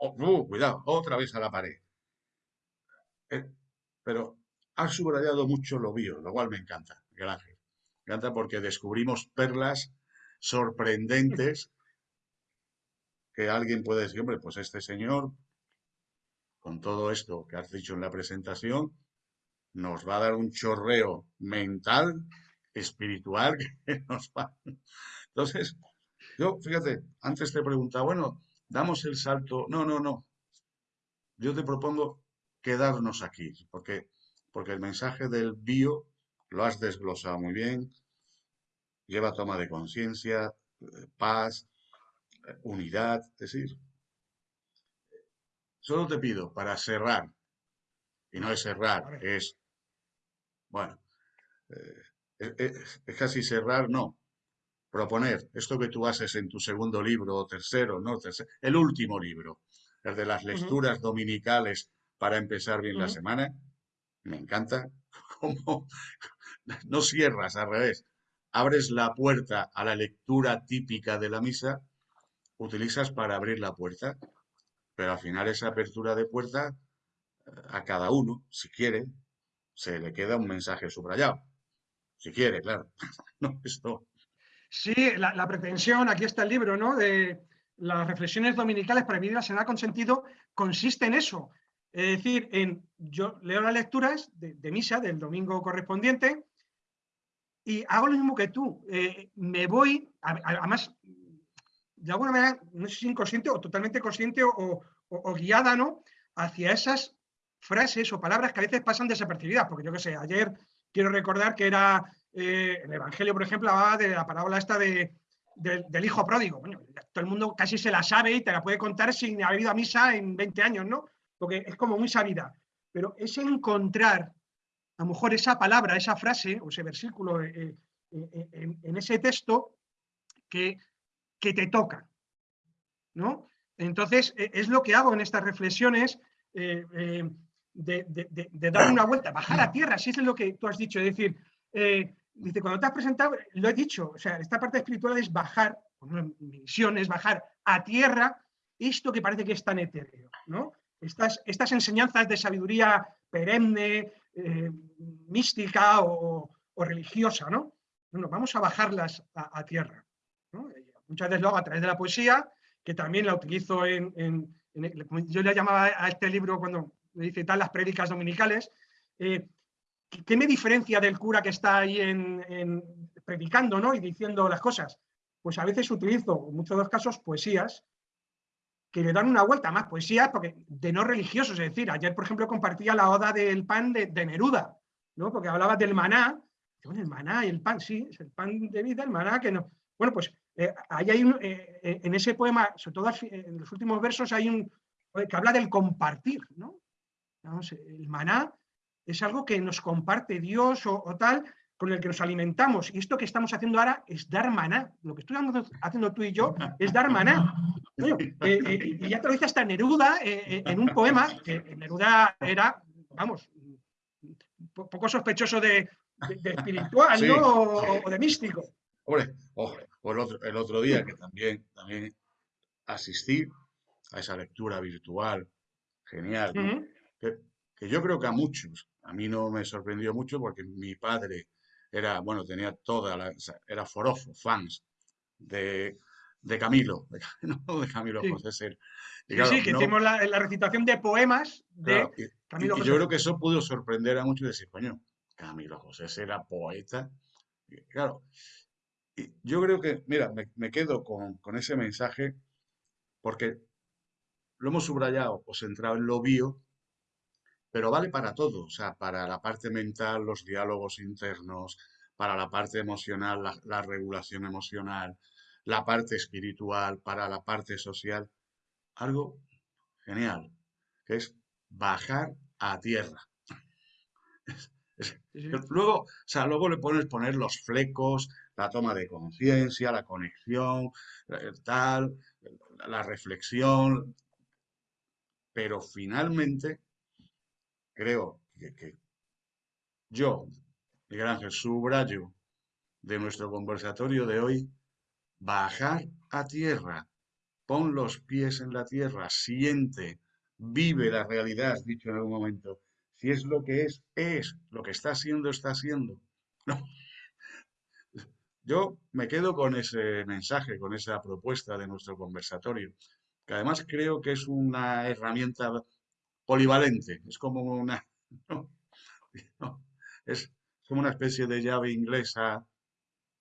Oh, uh, cuidado, otra vez a la pared. Eh, pero ha subrayado mucho lo bio, lo cual me encanta, gracias. Me encanta porque descubrimos perlas sorprendentes que alguien puede decir, hombre, pues este señor, con todo esto que has dicho en la presentación, nos va a dar un chorreo mental, espiritual, que nos va. Entonces, yo, fíjate, antes te preguntaba, bueno, damos el salto. No, no, no. Yo te propongo quedarnos aquí, porque, porque el mensaje del bio lo has desglosado muy bien. Lleva toma de conciencia, eh, paz, eh, unidad. Es decir, solo te pido para cerrar, y no es cerrar, es bueno, eh, es, casi cerrar, no. Proponer esto que tú haces en tu segundo libro o tercero, no, el último libro, el de las lecturas dominicales para empezar bien la semana, me encanta. No cierras al revés, abres la puerta a la lectura típica de la misa, utilizas para abrir la puerta, pero al final esa apertura de puerta eh, a cada uno, si quiere, se le queda un mensaje subrayado. Si quiere, claro. no, esto... Sí, la, pretensión, aquí está el libro, ¿no? De las reflexiones dominicales para vivir la semana con sentido, consiste en eso. Es decir, en yo leo las lecturas de, misa del domingo correspondiente y hago lo mismo que tú. Eh, me voy, además, de alguna manera, no sé si inconsciente o totalmente consciente o, o guiada, ¿no? Hacia esas frases o palabras que a veces pasan desapercibidas, porque yo qué sé, ayer quiero recordar que era, eh, el Evangelio, por ejemplo, de la parábola esta de, del hijo pródigo. Bueno, todo el mundo casi se la sabe y te la puede contar sin haber ido a misa en 20 años, ¿no? Porque es como muy sabida. Pero es encontrar, a lo mejor, esa palabra, esa frase o ese versículo eh, eh, en, ese texto que, que te toca, ¿no? Entonces, es lo que hago en estas reflexiones, de, dar una vuelta, bajar a tierra, si es lo que tú has dicho, es decir, eh, dice, cuando te has presentado, lo he dicho, o sea, esta parte espiritual es bajar, mi misión es bajar a tierra esto que parece que es tan etéreo, ¿no? Estas, estas enseñanzas de sabiduría perenne, eh, mística o, religiosa, ¿no? Bueno, vamos a bajarlas a, tierra. Muchas veces lo hago a través de la poesía, que también la utilizo en, en yo le llamaba a este libro cuando dice tal las prédicas dominicales, eh, ¿qué me diferencia del cura que está ahí en, predicando ¿no? y diciendo las cosas? Pues a veces utilizo, en muchos de casos, poesías que le dan una vuelta más, poesías porque, de no religiosos, es decir, ayer, por ejemplo, compartía la oda del pan de, Neruda, ¿no? porque hablaba del maná, el maná y el pan, sí, es el pan de vida, el maná que no. Bueno, pues eh, ahí hay un, eh, en ese poema, sobre todo en los últimos versos, hay un que habla del compartir, ¿no? El maná es algo que nos comparte Dios o, tal, con el que nos alimentamos. Y esto que estamos haciendo ahora es dar maná. Lo que estamos haciendo tú y yo es dar maná. Eh, eh, y ya te lo dice hasta Neruda eh, en un poema, que Neruda era, vamos, poco sospechoso de, espiritual, ¿no? O, de místico. Hombre, el, otro, día que también, también asistí a esa lectura virtual, genial, que yo creo que a muchos, a mí no me sorprendió mucho porque mi padre era, bueno, tenía toda la, era forofo, fans de, de Camilo, de, no de Camilo José Ser. sí, sí, que hicimos la, recitación de poemas de Camilo y, José. Y yo creo que eso pudo sorprender a muchos de decir, coño, Camilo José Ser era poeta. claro, y yo creo que, mira, me, quedo con, con, ese mensaje porque lo hemos subrayado o centrado en lo bio, pero vale para todo, o sea, para la parte mental, los diálogos internos, para la parte emocional, la, regulación emocional, la parte espiritual, para la parte social. Algo genial, que es bajar a tierra. Luego, o sea, luego le pones poner los flecos, la toma de conciencia, la conexión, eh, tal, la reflexión, pero finalmente creo que, yo, Miguel Ángel, subrayo de nuestro conversatorio de hoy, bajar a tierra, pon los pies en la tierra, siente, vive la realidad, dicho en algún momento. Si es lo que es, es. Lo que está siendo, está siendo. Yo me quedo con ese mensaje, con esa propuesta de nuestro conversatorio, que además creo que es una herramienta polivalente, es como una, es como una especie de llave inglesa,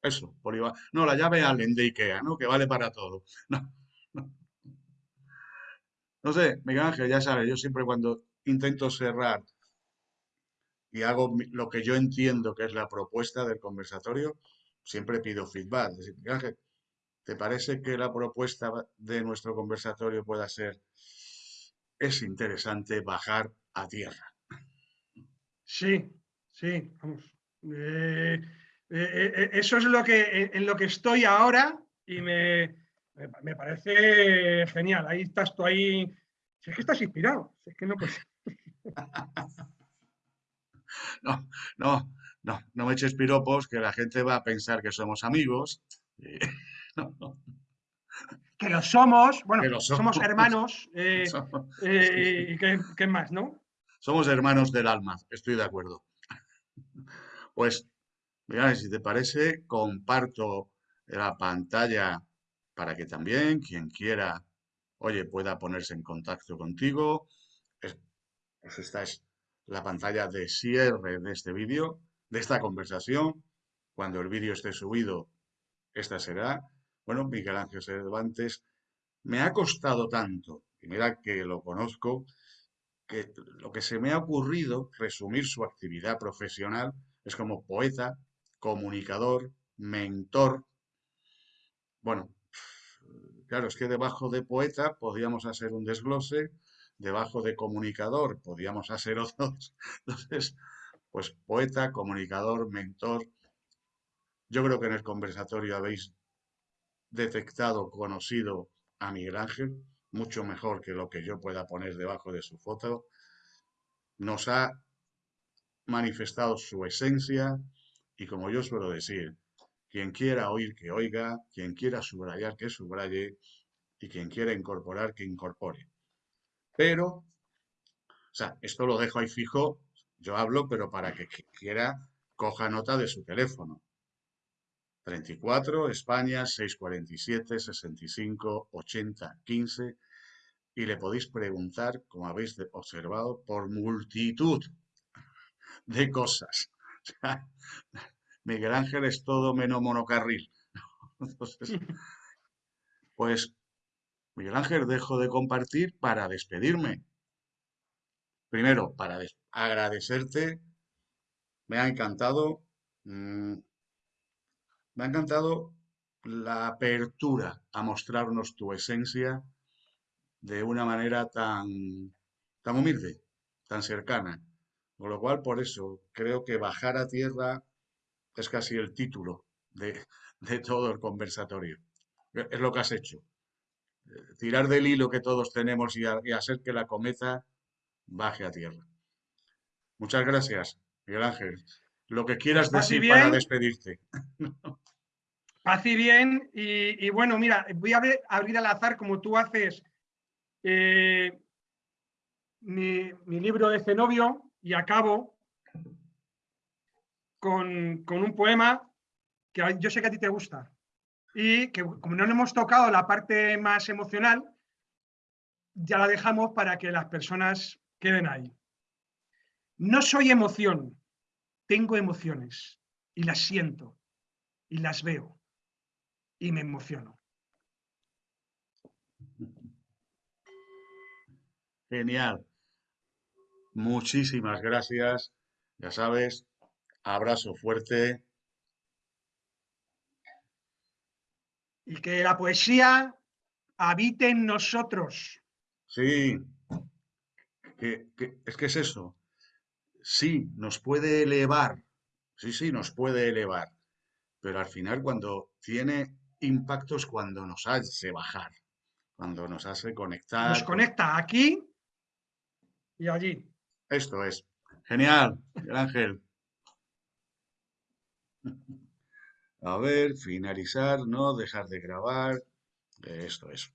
eso, polivalente. No, la llave Allen de Ikea, ¿no? Que vale para todo. No, no. sé, Miguel Ángel, ya sabes, yo siempre cuando intento cerrar y hago lo que yo entiendo que es la propuesta del conversatorio, siempre pido feedback. Es decir, Miguel Ángel, ¿te parece que la propuesta de nuestro conversatorio pueda ser es interesante bajar a tierra. Sí, sí, vamos. Eh, eh, eh, eso es lo que, en lo que estoy ahora y me, me, parece genial. Ahí estás tú ahí. Si es que estás inspirado, si es que no pues... no, no, no, no me eches piropos, que la gente va a pensar que somos amigos. no, no que lo somos, bueno, somos. hermanos, eh, eh, y qué, más, ¿no? Somos hermanos del alma, estoy de acuerdo. Pues, mira, si te parece, comparto la pantalla para que también quien quiera, oye, pueda ponerse en contacto contigo. pues esta es la pantalla de cierre de este vídeo, de esta conversación. Cuando el vídeo esté subido, esta será bueno, Miguel Ángel Cervantes me ha costado tanto, y mira que lo conozco, que lo que se me ha ocurrido resumir su actividad profesional es como poeta, comunicador, mentor. Bueno, claro, es que debajo de poeta podríamos hacer un desglose, debajo de comunicador podríamos hacer otros. Entonces, pues poeta, comunicador, mentor. Yo creo que en el conversatorio habéis detectado, conocido a Miguel Ángel, mucho mejor que lo que yo pueda poner debajo de su foto, nos ha manifestado su esencia y como yo suelo decir, quien quiera oír que oiga, quien quiera subrayar que subraye y quien quiera incorporar que incorpore. Pero, o sea, esto lo dejo ahí fijo, yo hablo, pero para que quiera coja nota de su teléfono. 34, España 647 65 80 15 y le podéis preguntar, como habéis observado, por multitud de cosas. Miguel Ángel es todo menos monocarril. pues, Miguel Ángel, dejo de compartir para despedirme. Primero, para agradecerte. Me ha encantado. Mm, me ha encantado la apertura a mostrarnos tu esencia de una manera tan, tan humilde, tan cercana. Con lo cual, por eso, creo que bajar a tierra es casi el título de, todo el conversatorio. Es lo que has hecho. Tirar del hilo que todos tenemos y, hacer que la cometa baje a tierra. Muchas gracias, Miguel Ángel. Lo que quieras decir para despedirte. Paz y bien. Y, bueno, mira, voy a abrir al azar como tú haces eh, mi, libro de Zenobio y acabo con, un poema que yo sé que a ti te gusta y que como no hemos tocado la parte más emocional, ya la dejamos para que las personas queden ahí. No soy emoción, tengo emociones y las siento y las veo y me emociono. Genial. Muchísimas gracias. Ya sabes, abrazo fuerte. Y que la poesía habite en nosotros. Sí, es que es eso. Sí, nos puede elevar. Sí, sí, nos puede elevar. Pero al final cuando tiene impactos, cuando nos hace bajar, cuando nos hace conectar. Nos conecta aquí y allí. Esto es. Genial, Ángel. A ver, finalizar, no dejar de grabar. Esto es.